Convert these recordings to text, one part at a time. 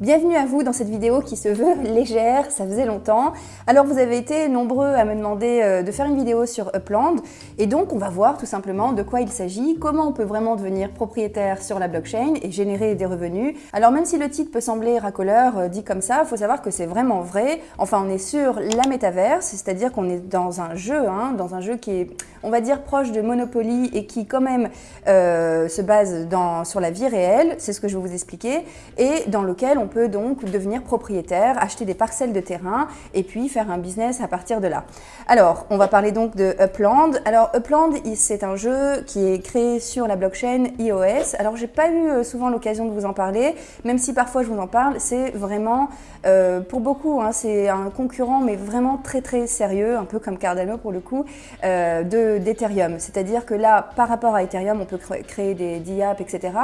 Bienvenue à vous dans cette vidéo qui se veut légère, ça faisait longtemps. Alors vous avez été nombreux à me demander euh, de faire une vidéo sur Upland et donc on va voir tout simplement de quoi il s'agit, comment on peut vraiment devenir propriétaire sur la blockchain et générer des revenus. Alors même si le titre peut sembler racoleur euh, dit comme ça, faut savoir que c'est vraiment vrai. Enfin on est sur la métaverse, c'est-à-dire qu'on est dans un jeu, hein, dans un jeu qui est on va dire proche de Monopoly et qui quand même euh, se base sur la vie réelle, c'est ce que je vais vous expliquer, et dans lequel on peut donc devenir propriétaire, acheter des parcelles de terrain et puis faire un business à partir de là. Alors, on va parler donc de Upland. Alors, Upland, c'est un jeu qui est créé sur la blockchain iOS. Alors, j'ai pas eu euh, souvent l'occasion de vous en parler, même si parfois je vous en parle, c'est vraiment, euh, pour beaucoup, hein, c'est un concurrent, mais vraiment très très sérieux, un peu comme Cardano pour le coup, euh, d'Ethereum. C'est-à-dire que là, par rapport à Ethereum, on peut créer des DApps, etc.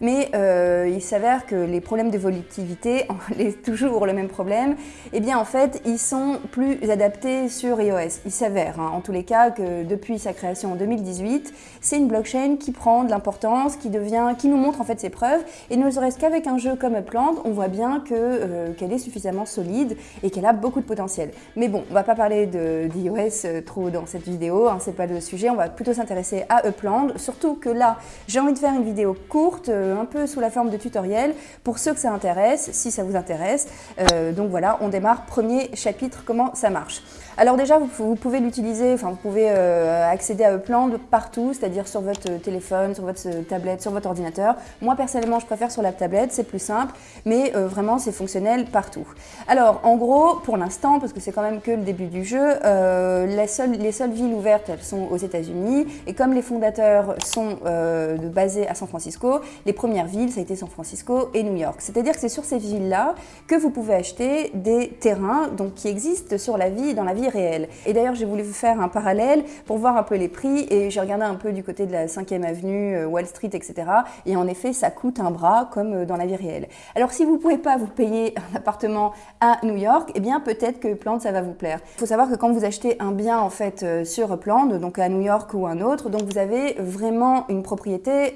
Mais il s'avère que les problèmes de volatilité, toujours le même problème, eh bien en fait, ils sont plus adaptés sur iOS. Il s'avère, hein, en tous les cas, que depuis sa création en 2018, c'est une blockchain qui prend de l'importance, qui devient, qui nous montre en fait ses preuves, et ne serait-ce qu'avec un jeu comme Upland, on voit bien euh, qu'elle est suffisamment solide et qu'elle a beaucoup de potentiel. Mais bon, on va pas parler d'iOS euh, trop dans cette vidéo, hein, c'est pas le sujet, on va plutôt s'intéresser à Upland, surtout que là, j'ai envie de faire une vidéo courte, euh, un peu sous la forme de tutoriel, pour ceux que ça intéresse, si ça vous intéresse. Euh, donc voilà, on démarre, premier chapitre, comment ça marche. Alors déjà, vous, pouvez l'utiliser, vous pouvez euh, accéder à Upland partout, c'est-à-dire sur votre téléphone, sur votre tablette, sur votre ordinateur. Moi personnellement, je préfère sur la tablette, c'est plus simple, mais euh, vraiment c'est fonctionnel partout. Alors en gros, pour l'instant, parce que c'est quand même que le début du jeu, euh, les, seules, les seules villes ouvertes, elles sont aux États-Unis, et comme les fondateurs sont basés à San Francisco, les premières villes, ça a été San Francisco et New York. C'est-à-dire que c'est sur ces villes-là que vous pouvez acheter des terrains donc, qui existent sur la vie, dans la réelle. Et d'ailleurs, j'ai voulu faire un parallèle pour voir un peu les prix et j'ai regardé un peu du côté de la 5e avenue, euh, Wall Street, etc. Et en effet, ça coûte un bras comme euh, dans la vie réelle. Alors, si vous ne pouvez pas vous payer un appartement à New York, eh bien, peut-être que Upland, ça va vous plaire. Il faut savoir que quand vous achetez un bien, en fait, euh, sur Upland, donc à New York ou un autre, donc vous avez vraiment une propriété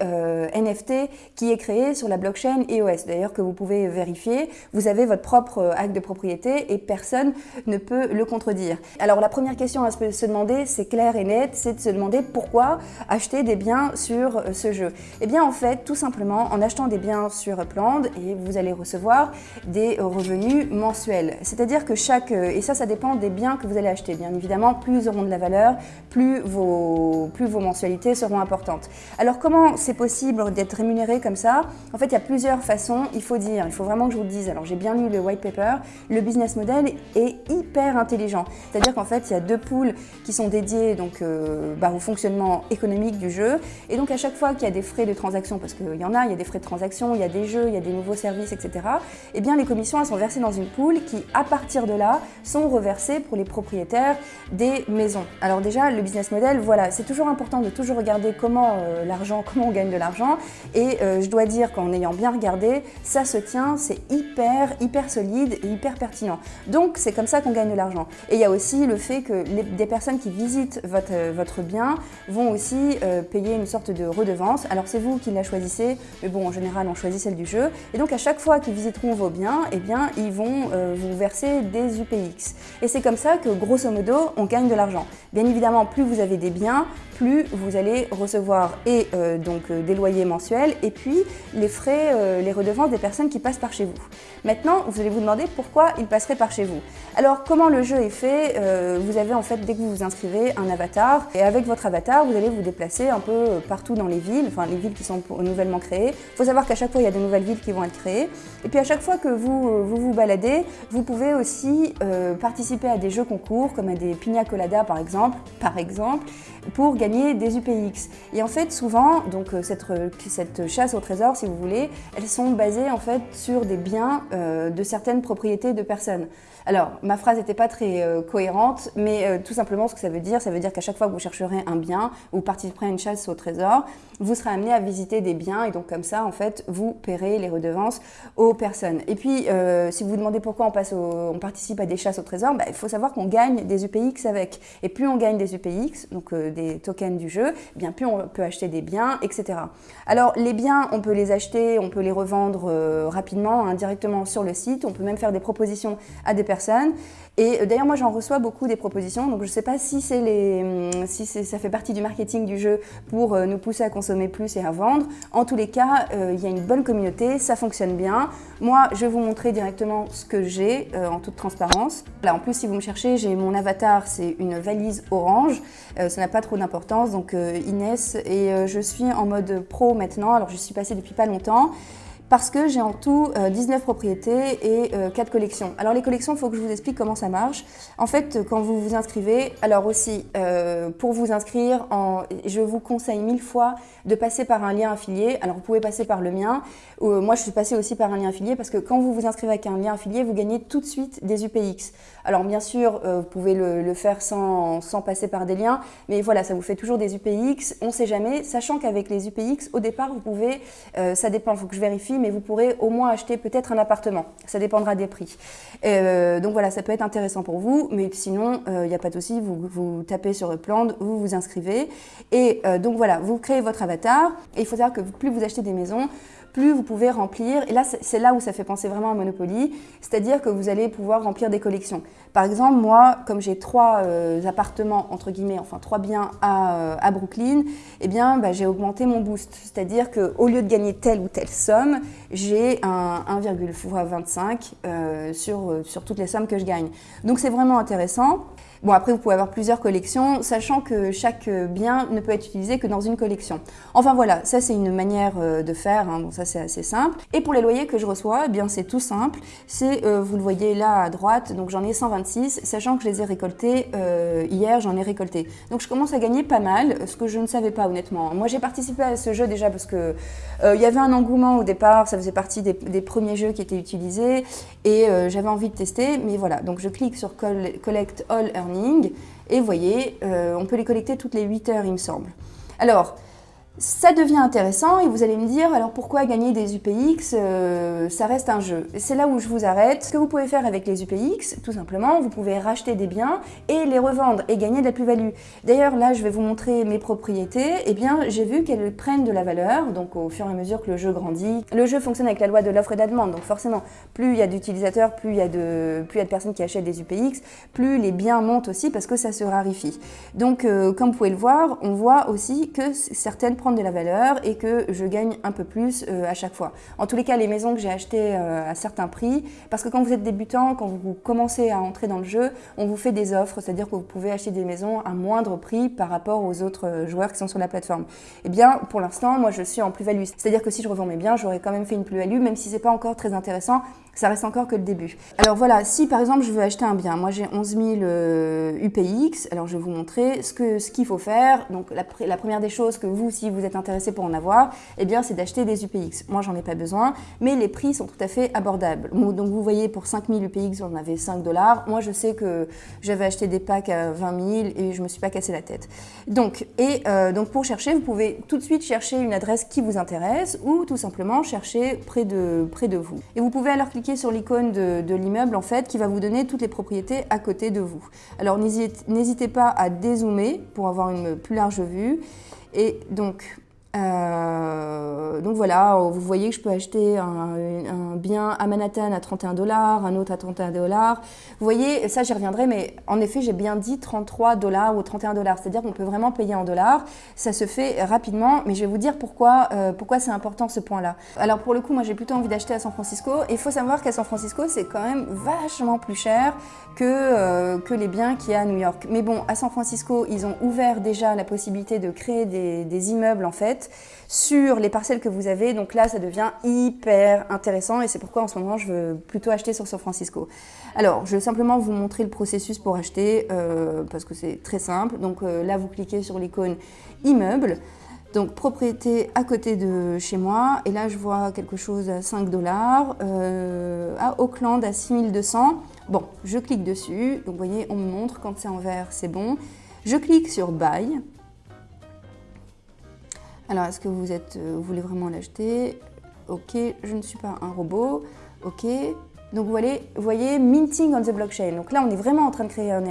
NFT qui est créée sur la blockchain EOS. D'ailleurs, que vous pouvez vérifier. Vous avez votre propre acte de propriété et personne ne peut le contredire. Alors la première question à se demander, c'est clair et net, c'est de se demander pourquoi acheter des biens sur euh, ce jeu. Eh bien en fait, tout simplement, en achetant des biens sur Upland, et vous allez recevoir des revenus mensuels. C'est-à-dire que chaque, euh, et ça, ça dépend des biens que vous allez acheter. Bien évidemment, plus ils auront de la valeur, plus vos, plus vos mensualités seront importantes. Alors comment c'est possible d'être rémunéré comme ça? En fait, il y a plusieurs façons, il faut dire, il faut vraiment que je vous le dise. Alors j'ai bien lu le white paper, le business model est hyper intelligent. C'est-à-dire qu'en fait, il y a deux poules qui sont dédiées donc, euh, bah, au fonctionnement économique du jeu. Et donc, à chaque fois qu'il y a des frais de transaction, parce qu'il y en a, il y a des frais de transaction, il y a des jeux, il y a des nouveaux services, etc., eh bien, les commissions, elles sont versées dans une poule qui, à partir de là, sont reversées pour les propriétaires des maisons. Alors déjà, le business model, voilà, c'est toujours important de toujours regarder comment euh, l'argent, comment on gagne de l'argent. Et euh, je dois dire qu'en ayant bien regardé, ça se tient, c'est hyper, hyper solide et hyper pertinent. Donc, c'est comme ça qu'on gagne de l'argent. Et il y a le fait que des personnes qui visitent votre, euh, votre bien vont aussi euh, payer une sorte de redevance. Alors c'est vous qui la choisissez, mais bon en général on choisit celle du jeu. Et donc à chaque fois qu'ils visiteront vos biens, eh bien ils vont euh, vous verser des UPX. Et c'est comme ça que grosso modo on gagne de l'argent. Bien évidemment plus vous avez des biens, plus vous allez recevoir et donc des loyers mensuels et puis les frais, les redevances des personnes qui passent par chez vous. Maintenant vous allez vous demander pourquoi ils passeraient par chez vous. Alors comment le jeu est fait euh, vous avez en fait, dès que vous vous inscrivez, un avatar. Et avec votre avatar, vous allez vous déplacer un peu euh, partout dans les villes, enfin les villes qui sont nouvellement créées. Il faut savoir qu'à chaque fois, il y a de nouvelles villes qui vont être créées. Et puis à chaque fois que vous euh, vous, baladez, vous pouvez aussi participer à des jeux concours, comme à des pina colada par exemple, par exemple, pour gagner des UPX. Et en fait, souvent, donc cette, cette chasse au trésor, si vous voulez, elles sont basées en fait sur des biens de certaines propriétés de personnes. Alors, ma phrase n'était pas très cohérente, mais euh, tout simplement ce que ça veut dire, ça veut dire qu'à chaque fois que vous chercherez un bien ou participerez à une chasse au trésor, vous serez amené à visiter des biens et donc comme ça, en fait, vous paierez les redevances aux personnes. Et puis, euh, si vous vous demandez pourquoi on, passe on participe à des chasses au trésor, bah, il faut savoir qu'on gagne des UPX avec. Et plus on gagne des UPX, donc euh, des tokens du jeu, eh bien plus on peut acheter des biens, etc. Alors, les biens, on peut les acheter, on peut les revendre rapidement directement, hein, directement sur le site. On peut même faire des propositions à des personnes. Et euh, d'ailleurs, moi, j'en reçois beaucoup des propositions. Donc, je ne sais pas si, les, hum, si ça fait partie du marketing du jeu pour euh, nous pousser à consommer plus et à vendre. En tous les cas, euh, il y a une bonne communauté, ça fonctionne bien. Moi, je vais vous montrer directement ce que j'ai en toute transparence. Là, en plus, si vous me cherchez, j'ai mon avatar, c'est une valise orange. ça n'a pas d'importance. Donc, Inès, et je suis en mode pro maintenant. Alors, je suis passée depuis pas longtemps parce que j'ai en tout 19 euh, propriétés et 4 euh, collections. Alors les collections, il faut que je vous explique comment ça marche. En fait, quand vous vous inscrivez, alors aussi, euh, pour vous inscrire, je vous conseille mille fois de passer par un lien affilié. Alors vous pouvez passer par le mien. moi, je suis passée aussi par un lien affilié parce que quand vous vous inscrivez avec un lien affilié, vous gagnez tout de suite des UPX. Alors bien sûr, vous pouvez le, faire sans, sans, passer par des liens, mais voilà, ça vous fait toujours des UPX. On ne sait jamais, sachant qu'avec les UPX, au départ, vous pouvez, ça dépend, il faut que je vérifie, mais vous pourrez au moins acheter peut-être un appartement. Ça dépendra des prix. Euh, donc voilà, ça peut être intéressant pour vous, mais sinon, il euh, n'y a pas de souci, vous, vous tapez sur Upland, vous vous inscrivez. Et euh, donc voilà, vous créez votre avatar. Il faut savoir que plus vous achetez des maisons, plus vous pouvez remplir, et là c'est là où ça fait penser vraiment à Monopoly, c'est-à-dire que vous allez pouvoir remplir des collections. Par exemple, moi, comme j'ai trois euh, appartements, entre guillemets, enfin trois biens à, euh, à Brooklyn, eh bien bah, j'ai augmenté mon boost, c'est-à-dire qu'au lieu de gagner telle ou telle somme, j'ai un 1,25 euh, sur, sur toutes les sommes que je gagne. Donc c'est vraiment intéressant. Bon, après, vous pouvez avoir plusieurs collections, sachant que chaque bien ne peut être utilisé que dans une collection. Enfin voilà, ça c'est une manière euh, de faire, hein. bon ça c'est assez simple. Et pour les loyers que je reçois, eh bien c'est tout simple. C'est, euh, vous le voyez là à droite, donc j'en ai 126, sachant que je les ai récoltés euh, hier, j'en ai récolté. Donc je commence à gagner pas mal, ce que je ne savais pas honnêtement. Moi j'ai participé à ce jeu déjà parce que il y avait un engouement au départ, ça faisait partie des, des premiers jeux qui étaient utilisés et j'avais envie de tester, mais voilà. Donc je clique sur Collect All Earnings et vous voyez, euh, on peut les collecter toutes les 8 heures, il me semble. Alors, ça devient intéressant et vous allez me dire, alors pourquoi gagner des UPX euh, Ça reste un jeu. C'est là où je vous arrête. Ce que vous pouvez faire avec les UPX, tout simplement, vous pouvez racheter des biens et les revendre et gagner de la plus-value. D'ailleurs, là, je vais vous montrer mes propriétés. Eh bien, j'ai vu qu'elles prennent de la valeur, donc au fur et à mesure que le jeu grandit. Le jeu fonctionne avec la loi de l'offre et de la demande, donc forcément, plus il y a d'utilisateurs, plus il y a de, y a de personnes qui achètent des UPX, plus les biens montent aussi parce que ça se raréfie. Donc, euh, comme vous pouvez le voir, on voit aussi que certaines de la valeur et que je gagne un peu plus euh, à chaque fois. En tous les cas, les maisons que j'ai achetées euh, à certains prix, parce que quand vous êtes débutant, quand vous commencez à entrer dans le jeu, on vous fait des offres, c'est-à-dire que vous pouvez acheter des maisons à moindre prix par rapport aux autres euh, joueurs qui sont sur la plateforme. Eh bien, pour l'instant, moi, je suis en plus-value. C'est-à-dire que si je revends mes biens, j'aurais quand même fait une plus-value, même si c'est pas encore très intéressant, ça reste encore que le début. Alors voilà, si par exemple je veux acheter un bien, moi j'ai 11 000 UPX, alors je vais vous montrer ce qu'il ce qu'il faut faire. Donc la, la, première des choses que vous, si vous êtes intéressé pour en avoir, eh bien c'est d'acheter des UPX. Moi j'en ai pas besoin, mais les prix sont tout à fait abordables. Donc vous voyez pour 5 000 UPX, on avait 5 dollars. Moi je sais que j'avais acheté des packs à 20 000 et je me suis pas cassé la tête. Donc, et, euh, donc pour chercher, vous pouvez tout de suite chercher une adresse qui vous intéresse ou tout simplement chercher près de, près de vous. Et vous pouvez alors cliquer sur l'icône de, l'immeuble en fait qui va vous donner toutes les propriétés à côté de vous. Alors n'hésitez pas à dézoomer pour avoir une plus large vue. Et donc euh, donc voilà, vous voyez que je peux acheter un, bien à Manhattan à 31 dollars, un autre à 31 dollars. Vous voyez, ça j'y reviendrai, mais en effet j'ai bien dit 33 dollars ou 31 dollars, c'est-à-dire qu'on peut vraiment payer en dollars. Ça se fait rapidement, mais je vais vous dire pourquoi, euh, c'est important ce point-là. Alors pour le coup, moi j'ai plutôt envie d'acheter à San Francisco. Il faut savoir qu'à San Francisco, c'est quand même vachement plus cher que, euh, que les biens qu'il y a à New York. Mais bon, à San Francisco, ils ont ouvert déjà la possibilité de créer des immeubles en fait sur les parcelles que vous avez. Donc là, ça devient hyper intéressant et c'est pourquoi en ce moment, je veux plutôt acheter sur San Francisco. Alors, je vais simplement vous montrer le processus pour acheter euh, parce que c'est très simple. Donc euh, là, vous cliquez sur l'icône immeuble. Donc propriété à côté de chez moi, et là je vois quelque chose à 5 dollars, euh, à Auckland à 6200. Bon, je clique dessus, donc vous voyez, on me montre quand c'est en vert, c'est bon. Je clique sur Buy, alors, est-ce que vous, êtes, euh, vous voulez vraiment l'acheter? Ok, je ne suis pas un robot. Ok. Donc, vous voyez, voyez, minting on the blockchain. Donc là, on est vraiment en train de créer un,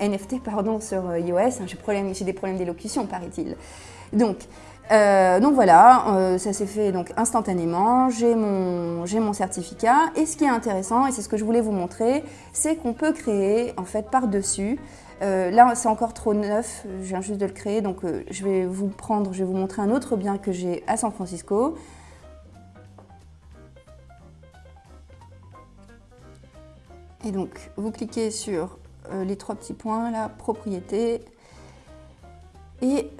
NFT pardon, sur euh, iOS. J'ai des problèmes d'élocution, paraît-il. Donc, Euh, donc voilà, ça s'est fait donc instantanément, j'ai mon, mon certificat et ce qui est intéressant, et c'est ce que je voulais vous montrer, c'est qu'on peut créer en fait par-dessus, euh, là c'est encore trop neuf, je viens juste de le créer, donc je vais vous prendre, je vais vous montrer un autre bien que j'ai à San Francisco. Et donc vous cliquez sur les trois petits points là, propriété, et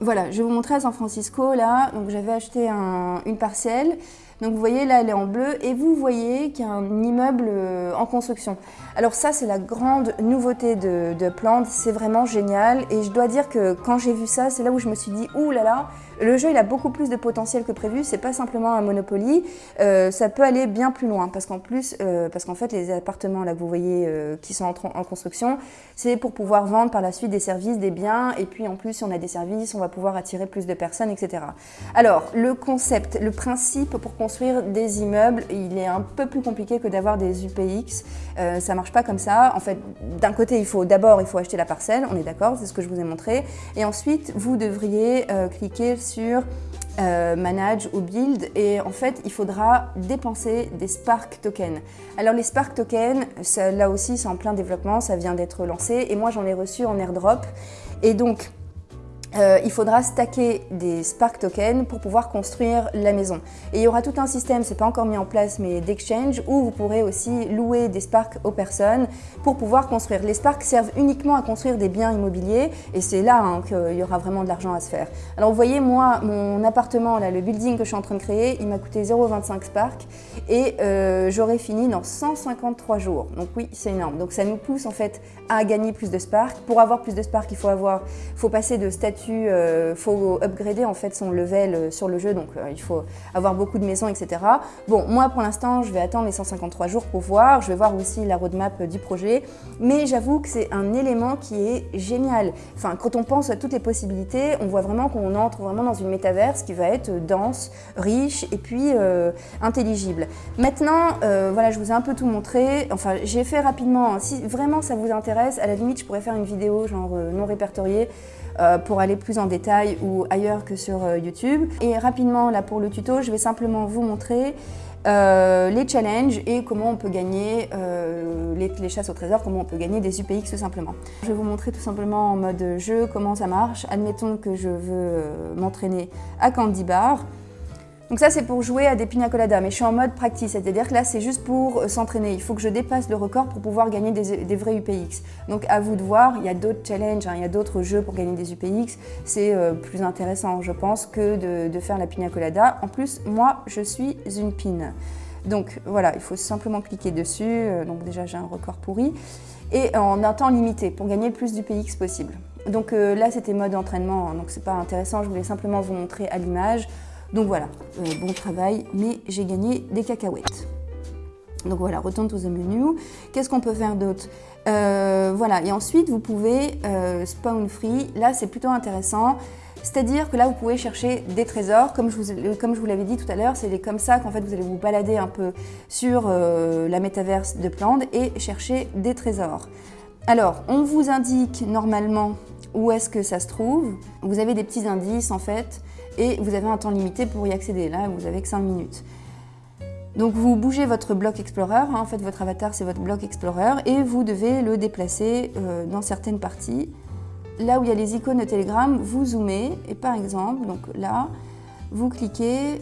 Voilà, je vais vous montrer à San Francisco, là, donc j'avais acheté une parcelle, donc vous voyez là elle est en bleu, et vous voyez qu'il y a un immeuble euh, en construction. Alors ça c'est la grande nouveauté de, de c'est vraiment génial, et je dois dire que quand j'ai vu ça, c'est là où je me suis dit, ouh là là, le jeu, il a beaucoup plus de potentiel que prévu. C'est pas simplement un Monopoly. Euh, ça peut aller bien plus loin parce qu'en plus, euh, parce qu'en fait, les appartements là que vous voyez qui sont en, construction, c'est pour pouvoir vendre par la suite des services, des biens. Et puis en plus, si on a des services, on va pouvoir attirer plus de personnes, etc. Alors, le concept, le principe pour des immeubles, il est un peu plus compliqué que d'avoir des UPX. Euh, ça marche pas comme ça. En fait, d'un côté, il faut d'abord, il faut acheter la parcelle. On est d'accord, c'est ce que je vous ai montré. Et ensuite, vous devriez cliquer sur euh, Manage ou Build et en fait il faudra dépenser des Spark tokens. Alors les Spark tokens, là aussi c'est en plein développement, ça vient d'être lancé et moi j'en ai reçu en airdrop et donc euh, il faudra stacker des Spark tokens pour pouvoir construire la maison. Et il y aura tout un système, c'est pas encore mis en place, mais d'exchange, où vous pourrez aussi louer des Spark aux personnes pour pouvoir construire. Les Spark servent uniquement à construire des biens immobiliers et c'est là hein, qu'il y aura vraiment de l'argent à se faire. Alors vous voyez, moi, mon appartement, là, le building que je suis en train de créer, il m'a coûté 0,25 Spark et euh, j'aurai fini dans 153 jours. Donc oui, c'est énorme. Donc ça nous pousse en fait à gagner plus de Spark. Pour avoir plus de Spark, il faut, avoir, faut passer de statut euh, faut upgrader en fait son level euh, sur le jeu, donc euh, il faut avoir beaucoup de maisons, etc. Bon, moi pour l'instant, je vais attendre les 153 jours pour voir. Je vais voir aussi la roadmap du projet, mais j'avoue que c'est un élément qui est génial. Enfin, quand on pense à toutes les possibilités, on voit vraiment qu'on entre vraiment dans une métaverse qui va être dense, riche et puis intelligible. Maintenant, voilà, je vous ai un peu tout montré. Enfin, j'ai fait rapidement. Si vraiment ça vous intéresse, à la limite, je pourrais faire une vidéo genre non répertoriée pour aller plus en détail ou ailleurs que sur euh, YouTube. Et rapidement, là pour le tuto, je vais simplement vous montrer euh, les challenges et comment on peut gagner les, les, chasses au trésor, comment on peut gagner des UPX tout simplement. Je vais vous montrer tout simplement en mode jeu comment ça marche. Admettons que je veux m'entraîner à Candy Bar. Donc ça, c'est pour jouer à des pina coladas, mais je suis en mode practice, c'est-à-dire que là, c'est juste pour euh, s'entraîner. Il faut que je dépasse le record pour pouvoir gagner des, vrais UPX. Donc à vous de voir, il y a d'autres challenges, hein, il y a d'autres jeux pour gagner des UPX. C'est euh, plus intéressant, je pense, que de, faire la pina colada. En plus, moi, je suis une pin. Donc voilà, il faut simplement cliquer dessus. Euh, donc déjà, j'ai un record pourri. Et en un temps limité, pour gagner le plus d'UPX possible. Donc là, c'était mode entraînement, hein, donc c'est pas intéressant. Je voulais simplement vous montrer à l'image. Donc voilà, euh, bon travail, mais j'ai gagné des cacahuètes. Donc voilà, retourne to the menu. Qu'est-ce qu'on peut faire d'autre euh, Voilà, et ensuite vous pouvez euh, spawn free. Là, c'est plutôt intéressant. C'est-à-dire que là, vous pouvez chercher des trésors. Comme je vous, l'avais dit tout à l'heure, c'est comme ça qu'en fait, vous allez vous balader un peu sur la métaverse de Plande et chercher des trésors. Alors, on vous indique normalement où est-ce que ça se trouve. Vous avez des petits indices en fait et vous avez un temps limité pour y accéder. Là, vous avez que 5 minutes. Donc vous bougez votre bloc Explorer, hein. en fait votre avatar c'est votre bloc Explorer et vous devez le déplacer euh, dans certaines parties. Là où il y a les icônes de Telegram, vous zoomez et par exemple, donc là, vous cliquez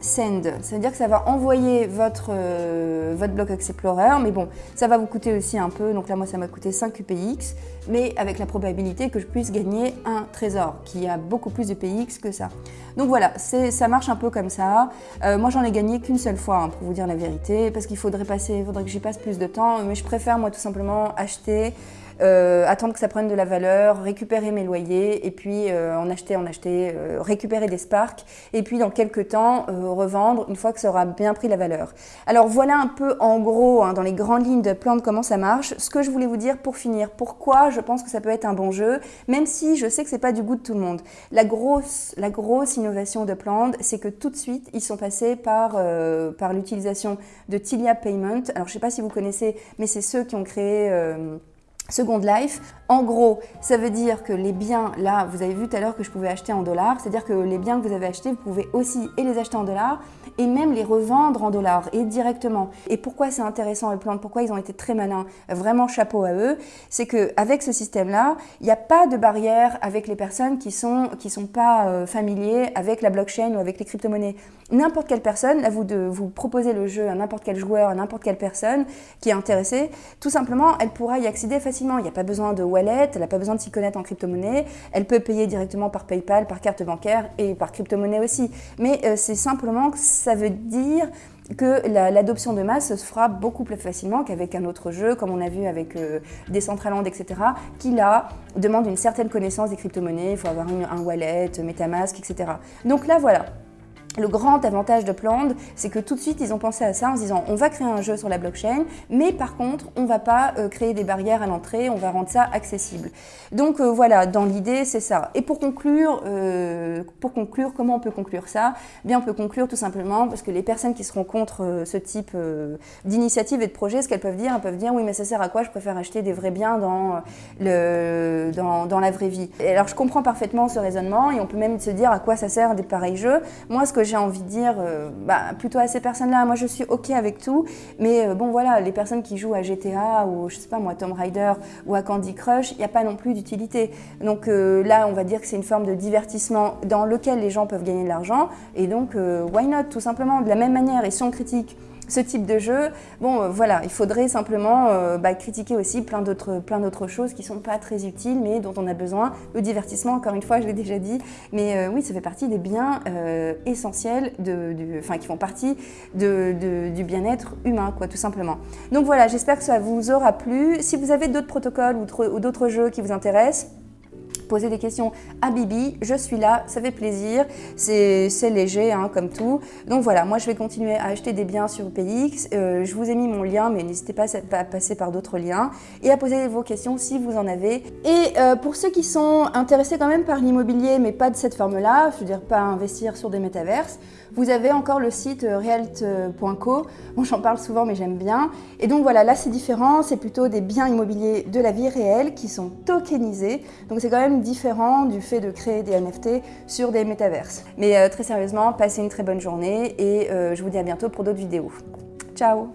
Send. Ça veut dire que ça va envoyer votre, euh, votre bloc Explorer, mais bon, ça va vous coûter aussi un peu. Donc là, moi, ça m'a coûté 5 UPX, mais avec la probabilité que je puisse gagner un trésor, qui a beaucoup plus de UPX que ça. Donc voilà, ça marche un peu comme ça. Euh, moi, j'en ai gagné qu'une seule fois, hein, pour vous dire la vérité, parce qu'il faudrait passer, faudrait que j'y passe plus de temps, mais je préfère, moi, tout simplement acheter euh, attendre que ça prenne de la valeur, récupérer mes loyers et puis euh, en acheter, en acheter, récupérer des sparks et puis dans quelques temps revendre une fois que ça aura bien pris la valeur. Alors voilà un peu en gros hein, dans les grandes lignes de plan de comment ça marche. Ce que je voulais vous dire pour finir, pourquoi je pense que ça peut être un bon jeu, même si je sais que c'est pas du goût de tout le monde. La grosse, la grosse innovation de Plant, c'est que tout de suite ils sont passés par, par l'utilisation de Tilia Payment. Alors je sais pas si vous connaissez, mais c'est ceux qui ont créé Second Life, en gros, ça veut dire que les biens, là, vous avez vu tout à l'heure que je pouvais acheter en dollars, c'est-à-dire que les biens que vous avez achetés, vous pouvez aussi les acheter en dollars et même les revendre en dollars et directement. Et pourquoi c'est intéressant et Plante, pourquoi ils ont été très malins, vraiment chapeau à eux, c'est qu'avec ce système-là, il n'y a pas de barrière avec les personnes qui sont, qui sont pas euh, familiers avec la blockchain ou avec les crypto-monnaies. N'importe quelle personne, là vous, de, vous proposez le jeu à n'importe quel joueur, à n'importe quelle personne qui est intéressée, tout simplement, elle pourra y accéder facilement. Il n'y a pas besoin de wallet, elle n'a pas besoin de s'y connaître en crypto-monnaie, elle peut payer directement par PayPal, par carte bancaire et par crypto-monnaie aussi. Mais euh, c'est simplement que ça veut dire que l'adoption de masse se fera beaucoup plus facilement qu'avec un autre jeu, comme on a vu avec euh, Decentraland, etc., qui là demande une certaine connaissance des crypto-monnaies, il faut avoir un wallet, Metamask, etc. Donc là, voilà, le grand avantage de Pland, c'est que tout de suite, ils ont pensé à ça en se disant on va créer un jeu sur la blockchain, mais par contre, on ne va pas euh, créer des barrières à l'entrée, on va rendre ça accessible. Donc euh, voilà, dans l'idée, c'est ça. Et pour conclure, euh, pour conclure, comment on peut conclure ça? Eh Bien, on peut conclure tout simplement parce que les personnes qui seront contre ce type d'initiative et de projet, ce qu'elles peuvent dire, elles peuvent dire oui, mais ça sert à quoi? Je préfère acheter des vrais biens dans, la vraie vie. Alors, je comprends parfaitement ce raisonnement et on peut même se dire à quoi ça sert des pareils jeux. J'ai envie de dire euh, bah, plutôt à ces personnes-là. Moi, je suis OK avec tout, mais euh, bon, voilà, les personnes qui jouent à GTA ou, je sais pas moi, Tomb Raider ou à Candy Crush, il n'y a pas non plus d'utilité. Donc euh, là, on va dire que c'est une forme de divertissement dans lequel les gens peuvent gagner de l'argent, et donc, why not, tout simplement, de la même manière, et si on critique ce type de jeu, bon euh, voilà, il faudrait simplement euh, bah, critiquer aussi plein d'autres choses qui sont pas très utiles mais dont on a besoin. Le divertissement, encore une fois, je l'ai déjà dit, mais euh, oui, ça fait partie des biens essentiels, de, qui font partie du bien-être humain, quoi, tout simplement. Donc voilà, j'espère que ça vous aura plu. Si vous avez d'autres protocoles ou d'autres jeux qui vous intéressent, poser des questions à Bibi, je suis là, ça fait plaisir, c'est léger hein, comme tout. Donc voilà, moi je vais continuer à acheter des biens sur PX, euh, je vous ai mis mon lien mais n'hésitez pas à passer par d'autres liens et à poser vos questions si vous en avez. Et euh, pour ceux qui sont intéressés quand même par l'immobilier mais pas de cette forme-là, je veux dire pas investir sur des métaverses, vous avez encore le site euh, realt.co, bon, j'en parle souvent mais j'aime bien. Et donc voilà, là c'est différent, c'est plutôt des biens immobiliers de la vie réelle qui sont tokenisés. Donc c'est quand même différent du fait de créer des NFT sur des métaverses. Mais euh, très sérieusement, passez une très bonne journée et euh, je vous dis à bientôt pour d'autres vidéos. Ciao